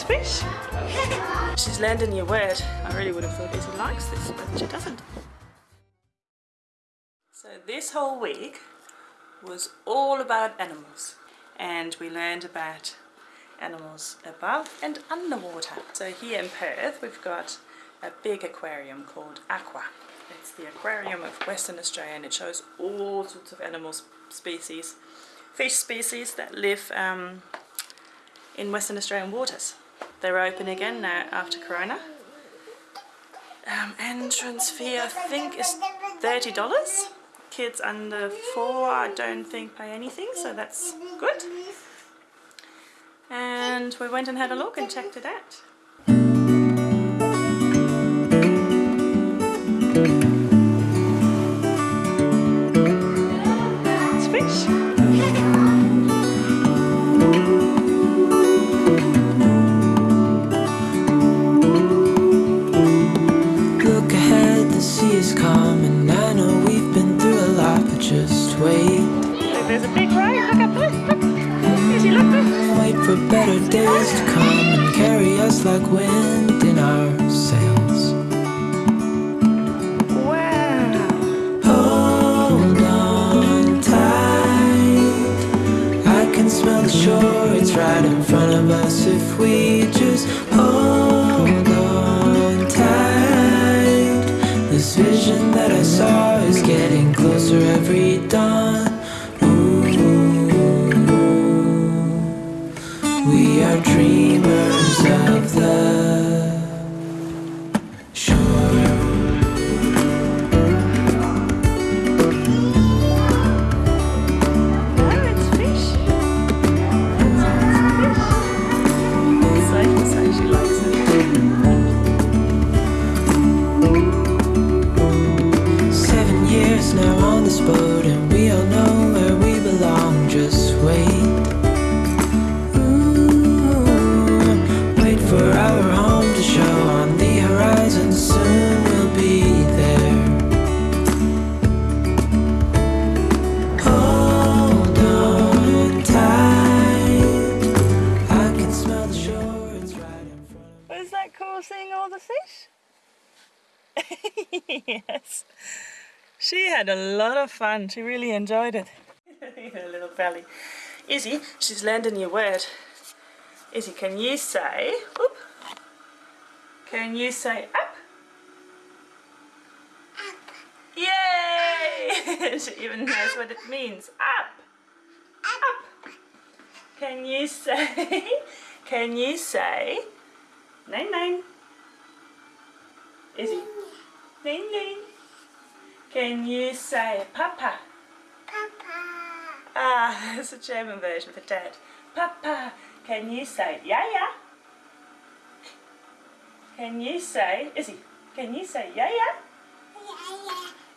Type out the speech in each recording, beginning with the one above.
Fish. She's learned your word. I really would have thought Izzy likes this, but she doesn't. So this whole week was all about animals and we learned about animals above and underwater. So here in Perth we've got a big aquarium called AQWA. It's the aquarium of Western Australia and it shows all sorts of animal species, fish species that live um, in Western Australian waters. They're open again now after Corona. Um, entrance fee I think is $30. Kids under four I don't think pay anything so that's good. And we went and had a look and checked it out. There's a big. Look. Look. Look. Wait for better days to come and carry us like wind in our sails. Wow. Hold on tight. I can smell the shore, it's right in front of us if we just hold on tight. This vision that I saw is getting closer every dawn. Seven years now on this boat, had a lot of fun. She really enjoyed it. Her little belly. Izzy, she's learned a new word. Izzy, can you say, whoop, can you say up? Yay! she even knows what it means. Up! Up! Can you say, can you say, nine nine? Izzy, nine nine. Can you say papa? Papa. Ah, it's a German version for dad. Papa, can you say yeah yeah? Can you say, Izzy, can you say yeah yeah?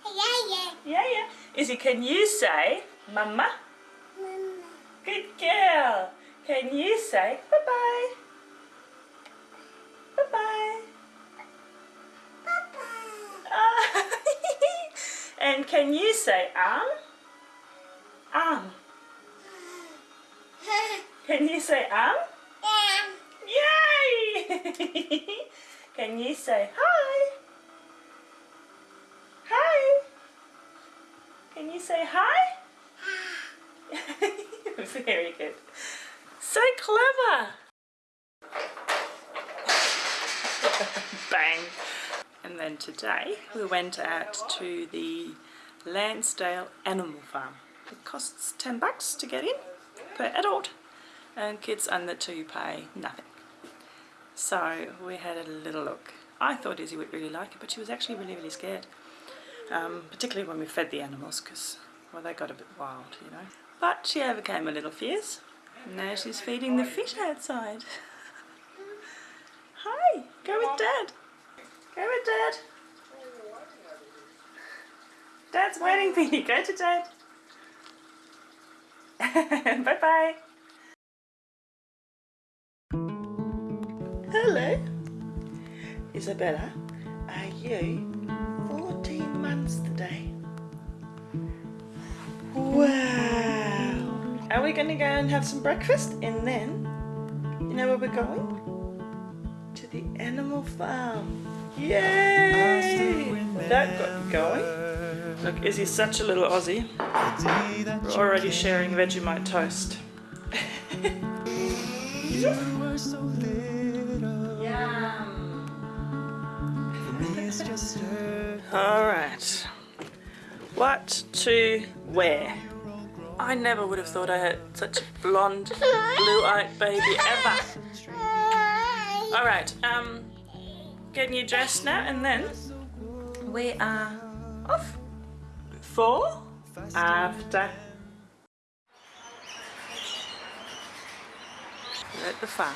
Yeah yeah. Yeah yeah. Izzy, can you say mama? Mama. Good girl. Can you say bye bye? Bye bye. Ah. And can you say um? Um. Can you say arm? Yay! can you say hi? Hi. Can you say hi? Very good. So clever. Bang. And then today we went out to the Landsdale Animal Farm. It costs 10 bucks to get in per adult and kids under two pay nothing. So we had a little look. I thought Izzy would really like it but she was actually really really scared. Um, particularly when we fed the animals because well they got a bit wild you know. But she overcame her little fears. And now she's feeding the fish outside. Hi, go with dad. Go with dad. Dad's waiting for you. Go to dad. bye bye. Hello. Isabella, are you 14 months today? Wow. Are we going to go and have some breakfast and then, you know where we're going? to the animal farm. Yay! That got me going. Look, Izzy's such a little Aussie. We're already sharing Vegemite toast. Alright. What to wear? I never would have thought I had such a blonde, blue-eyed baby ever. Alright, um, getting you dressed now and then we are off for after. We're at the farm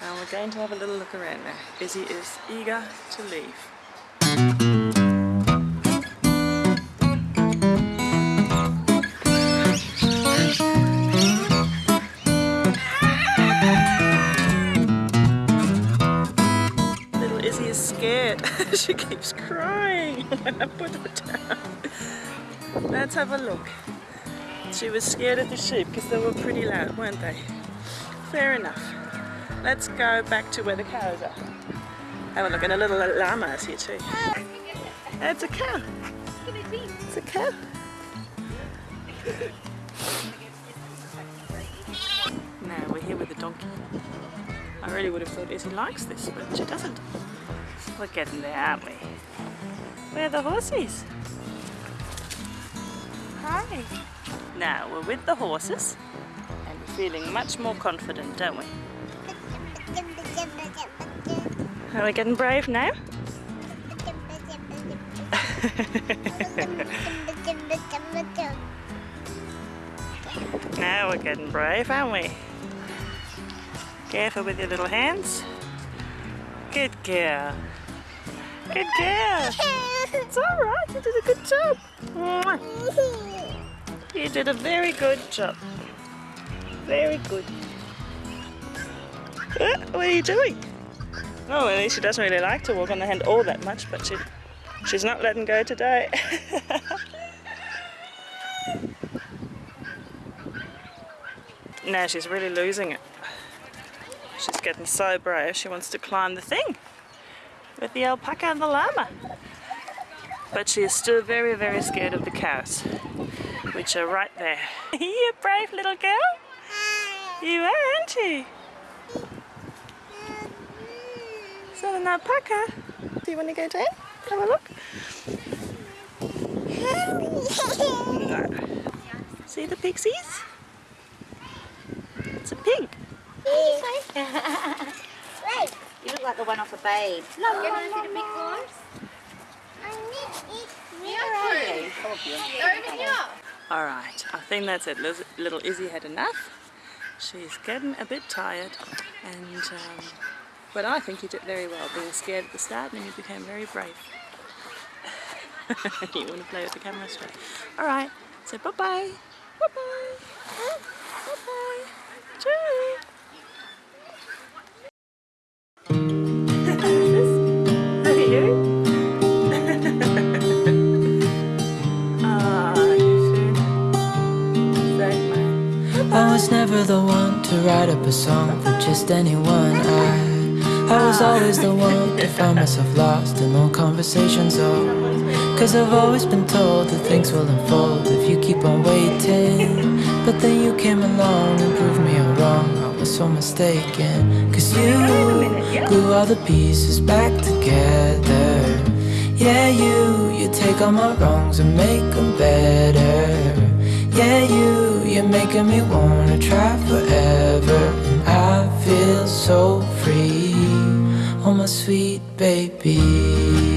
and we're going to have a little look around now. Izzy is eager to leave. Little Izzy is scared. she keeps crying when I put her down. Have a look. She was scared of the sheep because they were pretty loud, weren't they? Fair enough. Let's go back to where the cows are. Have a look, and a little llama is here too. It's a cow. It's a cow. now we're here with the donkey. I really would have thought Izzy likes this, but she doesn't. We're getting there, aren't we? Where are the horses? Now we're with the horses and we're feeling much more confident, don't we? Are we getting brave now? Now we're getting brave, aren't we? Careful with your little hands. Good girl. Good girl. It's alright, you did a good job. You did a very good job. Very good. Uh, what are you doing? Oh, least she doesn't really like to walk on the hand all that much, but she, she's not letting go today. now she's really losing it. She's getting so brave, she wants to climb the thing with the alpaca and the llama. But she is still very, very scared of the cows, which are right there. you a brave little girl? You are, aren't you? Is that an alpaca? Do you want to go down? Have a look. No. See the pixies? It's a pig. Right. You look like the one off a babe. Look, you're going to see the big ones? Where are you? Over here. Alright, I think that's it. Little Izzy had enough. She's getting a bit tired and um, but I think you did very well being scared at the start and then you became very brave. you want to play with the camera straight. Alright, so bye. Bye bye. Bye the one to write up a song for just anyone. I I was always the one to find myself lost in long conversations. Oh, cause I've always been told that things will unfold if you keep on waiting. But then you came along and proved me all wrong. I was so mistaken. Cause you glue all the pieces back together. Yeah, you, you take all my wrongs and make them better. Yeah, you, you're making me wanna try forever. And I feel so free. Oh, my sweet baby.